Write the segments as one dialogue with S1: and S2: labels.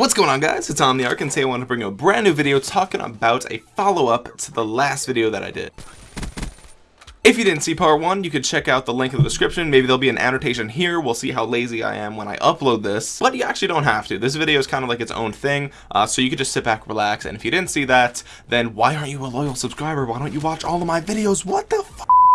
S1: What's going on guys, it's Omniarch and today I want to bring you a brand new video talking about a follow-up to the last video that I did. If you didn't see part one, you could check out the link in the description. Maybe there'll be an annotation here. We'll see how lazy I am when I upload this. But you actually don't have to. This video is kind of like its own thing. Uh, so you could just sit back, relax. And if you didn't see that, then why aren't you a loyal subscriber? Why don't you watch all of my videos? What the?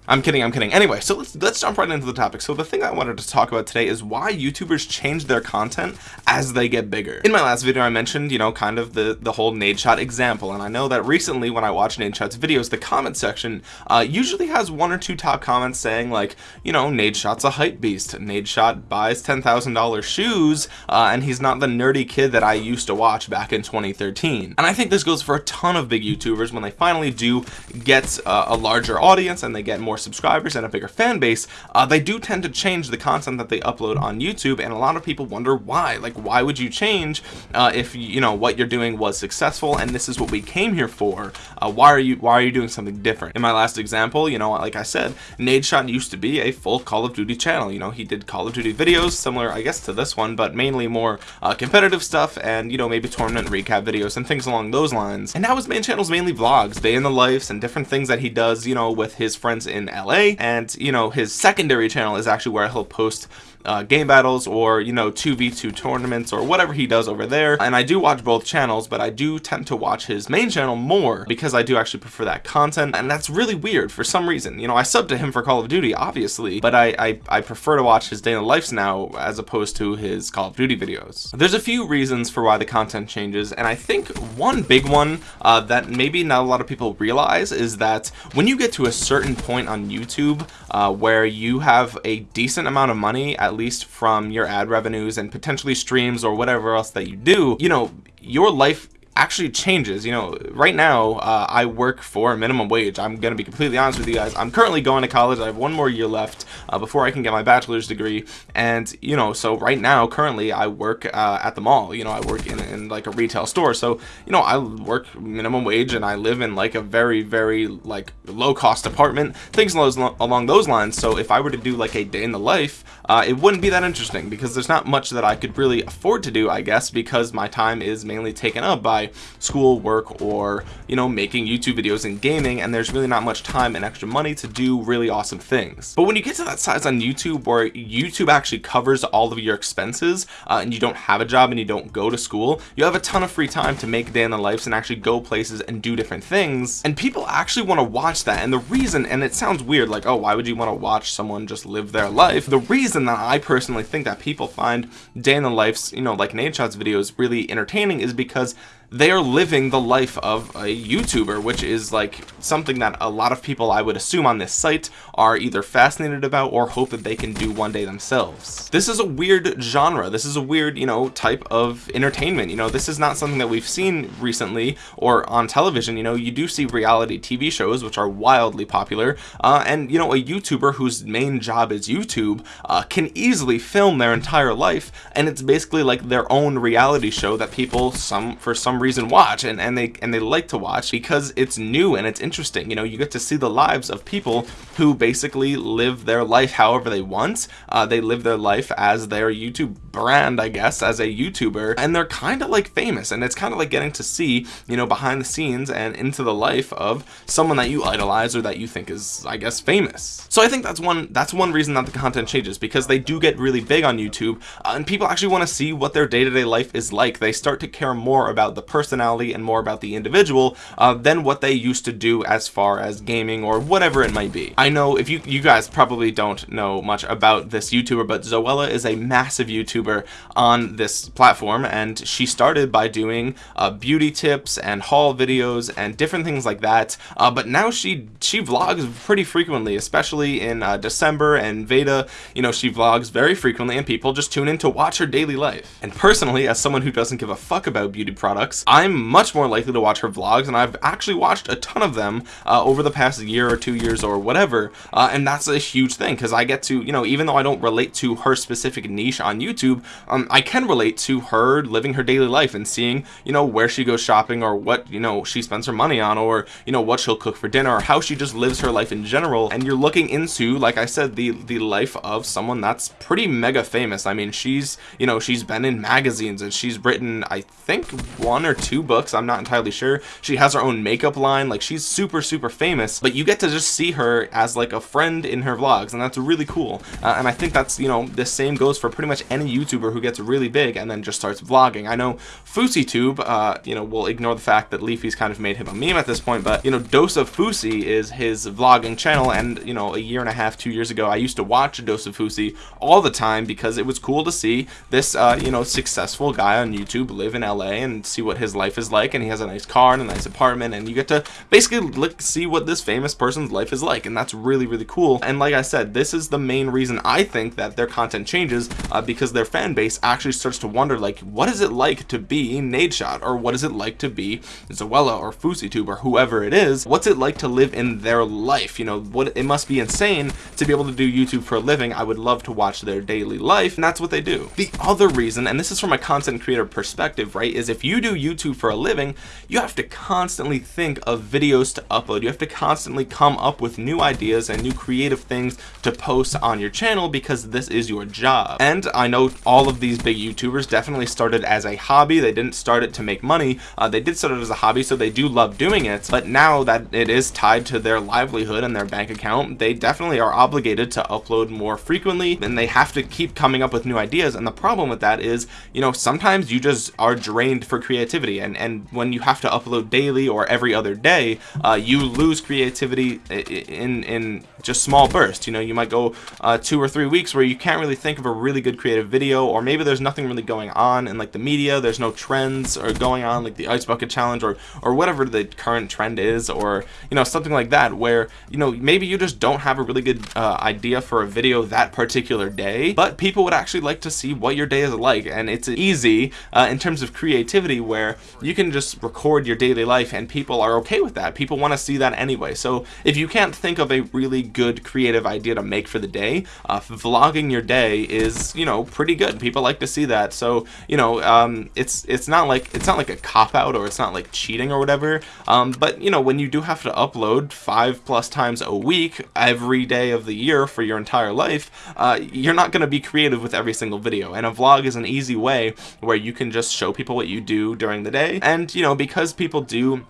S1: I'm kidding, I'm kidding. Anyway, so let's let's jump right into the topic. So the thing I wanted to talk about today is why YouTubers change their content as they get bigger. In my last video, I mentioned, you know, kind of the, the whole Nadeshot example, and I know that recently when I watch Nadeshot's videos, the comment section uh, usually has one or two top comments saying like, you know, Nadeshot's a hype beast. Nadeshot buys $10,000 shoes, uh, and he's not the nerdy kid that I used to watch back in 2013. And I think this goes for a ton of big YouTubers when they finally do get uh, a larger audience and they get more more subscribers and a bigger fan base uh, they do tend to change the content that they upload on YouTube and a lot of people wonder why. Like why would you change uh, if you know what you're doing was successful and this is what we came here for? Uh, why are you why are you doing something different? In my last example you know like I said Nadeshot used to be a full Call of Duty channel. You know he did Call of Duty videos similar I guess to this one but mainly more uh, competitive stuff and you know maybe tournament recap videos and things along those lines. And now his main channel is mainly vlogs day in the lives and different things that he does you know with his friends in LA and you know his secondary channel is actually where he'll post uh, game battles or you know 2v2 tournaments or whatever he does over there. And I do watch both channels but I do tend to watch his main channel more because I do actually prefer that content. And that's really weird for some reason. You know I sub to him for Call of Duty obviously but I, I, I prefer to watch his the lives now as opposed to his Call of Duty videos. There's a few reasons for why the content changes and I think one big one uh, that maybe not a lot of people realize is that when you get to a certain point on YouTube uh, where you have a decent amount of money at least from your ad revenues and potentially streams or whatever else that you do you know your life actually changes. You know right now uh, I work for minimum wage. I'm gonna be completely honest with you guys. I'm currently going to college. I have one more year left uh, before I can get my bachelor's degree. And you know so right now currently I work uh, at the mall. You know I work in, in like a retail store. So you know I work minimum wage and I live in like a very very like low cost apartment things along those lines. So if I were to do like a day in the life uh, it wouldn't be that interesting because there's not much that I could really afford to do I guess because my time is mainly taken up by school work or you know making YouTube videos and gaming and there's really not much time and extra money to do really awesome things. But when you get to that size on YouTube where YouTube actually covers all of your expenses uh, and you don't have a job and you don't go to school you have a ton of free time to make day in the lives and actually go places and do different things. And people actually want to watch that. And the reason and it sounds weird like oh why would you want to watch someone just live their life? The reason that I personally think that people find day in the lives you know like Nadeshot's videos really entertaining is because they are living the life of a YouTuber, which is like something that a lot of people I would assume on this site are either fascinated about or hope that they can do one day themselves. This is a weird genre. This is a weird, you know, type of entertainment. You know, this is not something that we've seen recently or on television. You know, you do see reality TV shows, which are wildly popular. Uh, and, you know, a YouTuber whose main job is YouTube uh, can easily film their entire life. And it's basically like their own reality show that people, some for some reason watch and, and they and they like to watch because it's new and it's interesting. You know you get to see the lives of people who basically live their life however they want. Uh, they live their life as their YouTube brand I guess as a YouTuber and they're kind of like famous and it's kind of like getting to see you know behind the scenes and into the life of someone that you idolize or that you think is I guess famous. So I think that's one that's one reason that the content changes because they do get really big on YouTube uh, and people actually want to see what their day-to-day -day life is like. They start to care more about the personality and more about the individual uh, than what they used to do as far as gaming or whatever it might be. I know if you you guys probably don't know much about this YouTuber, but Zoella is a massive YouTuber on this platform, and she started by doing uh, beauty tips and haul videos and different things like that. Uh, but now she she vlogs pretty frequently, especially in uh, December and Veda. You know, she vlogs very frequently, and people just tune in to watch her daily life. And personally, as someone who doesn't give a fuck about beauty products, vlogs I'm much more likely to watch her vlogs and I've actually watched a ton of them uh, over the past year or two years or whatever uh, and that's a huge thing because I get to you know even though I don't relate to her specific niche on YouTube um, I can relate to her living her daily life and seeing you know where she goes shopping or what you know she spends her money on or you know what she'll cook for dinner or how she just lives her life in general. And you're looking into like I said the the life of someone that's pretty mega famous. I mean she's you know she's been in magazines and she's written I think one or two books I'm not entirely sure. She has her own makeup line like she's super super famous but you get to just see her as like a friend in her vlogs and that's really cool. Uh, and I think that's you know the same goes for pretty much any YouTuber who gets really big and then just starts vlogging. I know FouseyTube uh, you know we'll ignore the fact that Leafy's kind of made him a meme at this point but you know Dose of Fousey is his vlogging channel and you know a year and a half two years ago I used to watch Dose of Fousey all the time because it was cool to see this uh, you know successful guy on YouTube live in LA and see what his life is like and he has a nice car and a nice apartment and you get to basically look see what this famous person's life is like and that's really really cool. And like I said this is the main reason I think that their content changes uh, because their fan base actually starts to wonder like what is it like to be Nadeshot or what is it like to be Zoella or FouseyTube or whoever it is? What's it like to live in their life? You know what it must be insane to be able to do YouTube for a living. I would love to watch their daily life and that's what they do. The other reason and this is from a content creator perspective right is if you do YouTube for a living you have to constantly think of videos to upload. You have to constantly come up with new ideas and new creative things to post on your channel because this is your job. And I know all of these big YouTubers definitely started as a hobby. They didn't start it to make money. Uh, they did start it as a hobby so they do love doing it. But now that it is tied to their livelihood and their bank account they definitely are obligated to upload more frequently and they have to keep coming up with new ideas. And the problem with that is you know sometimes you just are drained for creativity and and when you have to upload daily or every other day uh, you lose creativity in in just small bursts. You know you might go uh, two or three weeks where you can't really think of a really good creative video or maybe there's nothing really going on in like the media there's no trends are going on like the ice bucket challenge or or whatever the current trend is or you know something like that where you know maybe you just don't have a really good uh, idea for a video that particular day but people would actually like to see what your day is like and it's easy uh, in terms of creativity where you can just record your daily life and people are okay with that. People want to see that anyway. So if you can't think of a really good creative idea to make for the day uh, vlogging your day is you know pretty good. People like to see that. So you know um, it's it's not like it's not like a cop-out or it's not like cheating or whatever. Um, but you know when you do have to upload five plus times a week every day of the year for your entire life uh, you're not going to be creative with every single video. And a vlog is an easy way where you can just show people what you do during the day. And you know because people do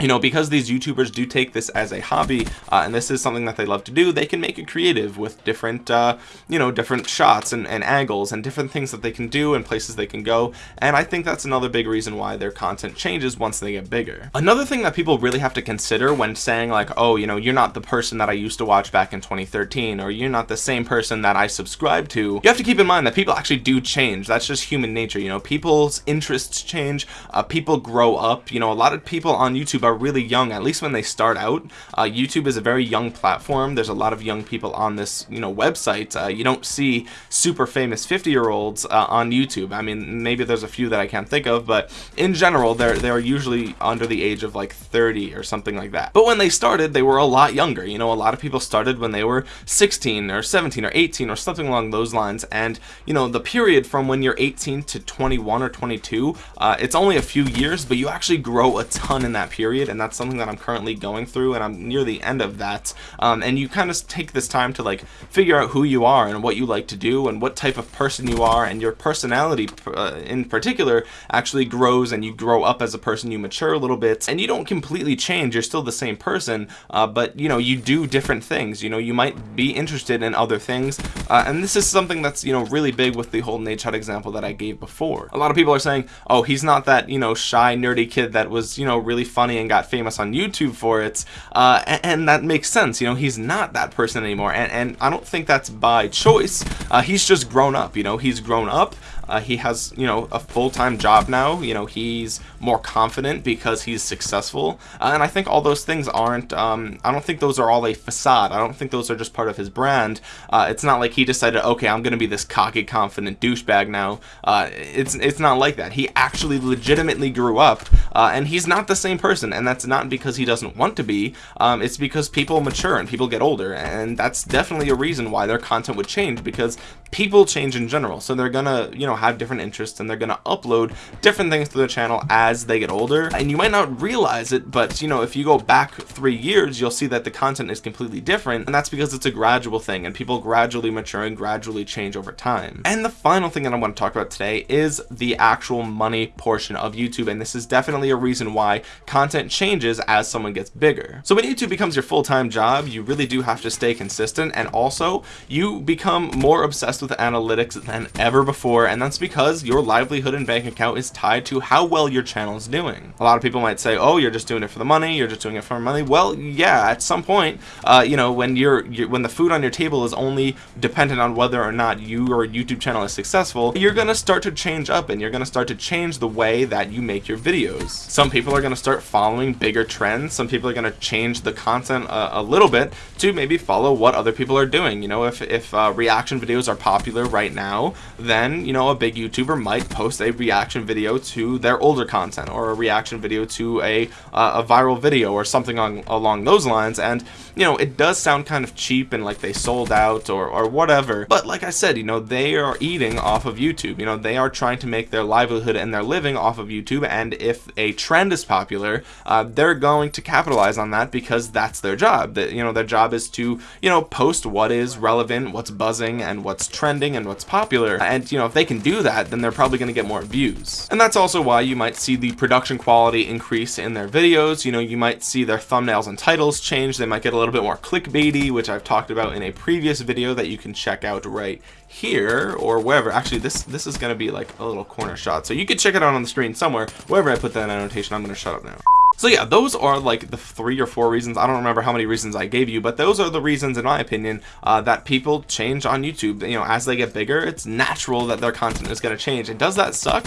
S1: you know because these youtubers do take this as a hobby uh, and this is something that they love to do they can make it creative with different uh, you know different shots and, and, angles and different things that they can do and places they can go. And I think that's another big reason why their content changes once they get bigger. Another thing that people really have to consider when saying like oh you know you're not the person that I used to watch back in 2013 or you're not the same person that I subscribe to you have to keep in mind that people actually do change. That's just human nature you know? People's interests change uh, people grow up you know? A lot of people on YouTube are really young at least when they start out. Uh, YouTube is a very young platform. There's a lot of young people on this you know website. Uh, you don't see super famous 50 year olds uh, on YouTube. I mean maybe there's a few that I can't think of but in general they're they're usually under the age of like 30 or something like that. But when they started they were a lot younger. You know a lot of people started when they were 16 or 17 or 18 or something along those lines. And you know the period from when you're 18 to 21 or 22 uh, it's only a few years but you actually grow a ton in that period period and that's something that I'm currently going through and I'm near the end of that. Um, and you kind of take this time to like figure out who you are and what you like to do and what type of person you are and your personality uh, in particular actually grows and you grow up as a person you mature a little bit and you don't completely change you're still the same person uh, but you know you do different things. You know you might be interested in other things uh, and this is something that's you know really big with the whole Nadeshot example that I gave before. A lot of people are saying oh he's not that you know shy nerdy kid that was you know really funny and and got famous on YouTube for it uh, and, and, that makes sense you know he's not that person anymore and, and I don't think that's by choice. Uh, he's just grown up you know he's grown up uh, he has you know a full-time job now. You know he's more confident because he's successful. Uh, and I think all those things aren't um, I don't think those are all a facade. I don't think those are just part of his brand. Uh, it's not like he decided okay I'm gonna be this cocky confident douchebag now. Uh, it's it's not like that. He actually legitimately grew up uh, and he's not the same person. And that's not because he doesn't want to be. Um, it's because people mature and people get older. And that's definitely a reason why their content would change because people change in general. So they're gonna you know have different interests and they're gonna upload different things to their channel as they get older. And you might not realize it but you know if you go back three years you'll see that the content is completely different. And that's because it's a gradual thing and people gradually mature and gradually change over time. And the final thing that I want to talk about today is the actual money portion of YouTube. And this is definitely a reason why content changes as someone gets bigger. So when YouTube becomes your full-time job you really do have to stay consistent. And also you become more obsessed obsessed with analytics than ever before and that's because your livelihood and bank account is tied to how well your channel is doing. A lot of people might say oh you're just doing it for the money you're just doing it for money. Well yeah at some point uh, you know when you're, you're when the food on your table is only dependent on whether or not you or YouTube channel is successful you're gonna start to change up and you're gonna start to change the way that you make your videos. Some people are gonna start following bigger trends. Some people are gonna change the content a, a little bit to maybe follow what other people are doing. You know if, if uh, reaction videos are popular right now, then, you know, a big YouTuber might post a reaction video to their older content or a reaction video to a, uh, a viral video or something on, along those lines. And, you know, it does sound kind of cheap and like they sold out or, or whatever. But like I said, you know, they are eating off of YouTube. You know, they are trying to make their livelihood and their living off of YouTube. And if a trend is popular, uh, they're going to capitalize on that because that's their job. That, you know, their job is to, you know, post what is relevant, what's buzzing, and what's trending and what's popular. And you know if they can do that then they're probably going to get more views. And that's also why you might see the production quality increase in their videos. You know you might see their thumbnails and titles change. They might get a little bit more clickbaity which I've talked about in a previous video that you can check out right here or wherever. Actually this this is going to be like a little corner shot. So you could check it out on the screen somewhere. Wherever I put that annotation I'm going to shut up now so yeah, those are like the three or four reasons. I don't remember how many reasons I gave you, but those are the reasons, in my opinion, uh, that people change on YouTube. You know, as they get bigger, it's natural that their content is going to change. And does that suck?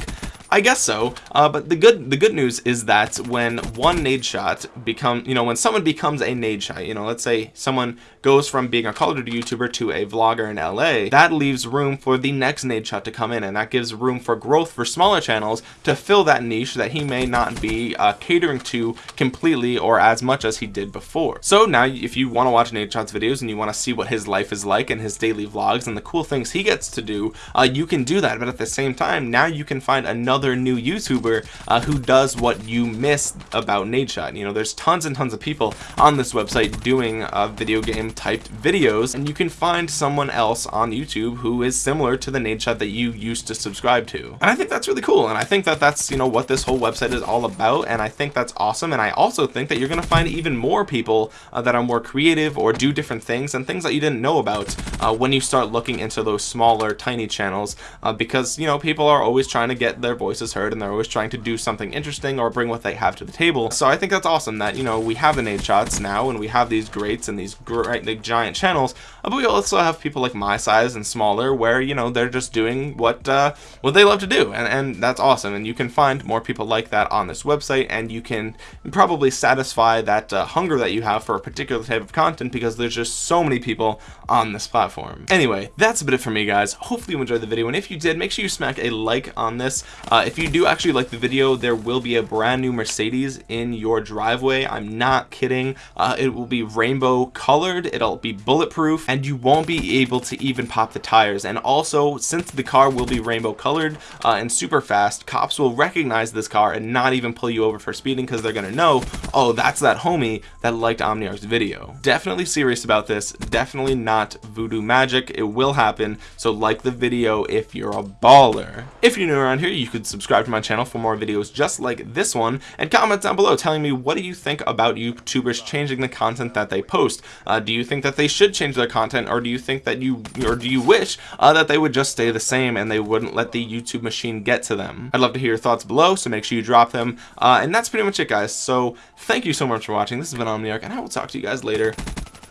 S1: I guess so. Uh, but the good the good news is that when one Nadeshot become you know when someone becomes a Nadeshot, you know, let's say someone goes from being a Call of Duty YouTuber to a vlogger in LA, that leaves room for the next Nadeshot to come in, and that gives room for growth for smaller channels to fill that niche that he may not be uh, catering to completely or as much as he did before. So now, if you want to watch Nadeshot's videos and you want to see what his life is like and his daily vlogs and the cool things he gets to do, uh, you can do that. But at the same time, now you can find another another new YouTuber uh, who does what you missed about Nadeshot. You know, there's tons and tons of people on this website doing uh, video game typed videos, and you can find someone else on YouTube who is similar to the Nadeshot that you used to subscribe to. And I think that's really cool, and I think that that's, you know, what this whole website is all about, and I think that's awesome, and I also think that you're going to find even more people uh, that are more creative or do different things and things that you didn't know about uh, when you start looking into those smaller, tiny channels, uh, because, you know, people are always trying to get their voice voices heard and they're always trying to do something interesting or bring what they have to the table. So I think that's awesome that you know we have the Nadeshots now and we have these greats and these great big giant channels but we also have people like my size and smaller where you know they're just doing what uh, what they love to do and, and that's awesome and you can find more people like that on this website and you can probably satisfy that uh, hunger that you have for a particular type of content because there's just so many people on this platform. Anyway that's a bit it for me guys. Hopefully you enjoyed the video and if you did make sure you smack a like on this uh, uh, if you do actually like the video, there will be a brand new Mercedes in your driveway. I'm not kidding. Uh, it will be rainbow colored. It'll be bulletproof and you won't be able to even pop the tires. And also, since the car will be rainbow colored uh, and super fast, cops will recognize this car and not even pull you over for speeding because they're going to know, oh, that's that homie that liked Omniarch's video. Definitely serious about this. Definitely not voodoo magic. It will happen. So like the video if you're a baller. If you're new around here, you could subscribe to my channel for more videos just like this one and comment down below telling me what do you think about YouTubers changing the content that they post. Uh, do you think that they should change their content or do you think that you or do you wish uh, that they would just stay the same and they wouldn't let the YouTube machine get to them? I'd love to hear your thoughts below so make sure you drop them. Uh, and that's pretty much it guys. So thank you so much for watching. This has been Omniarch and I will talk to you guys later.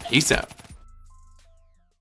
S1: Peace out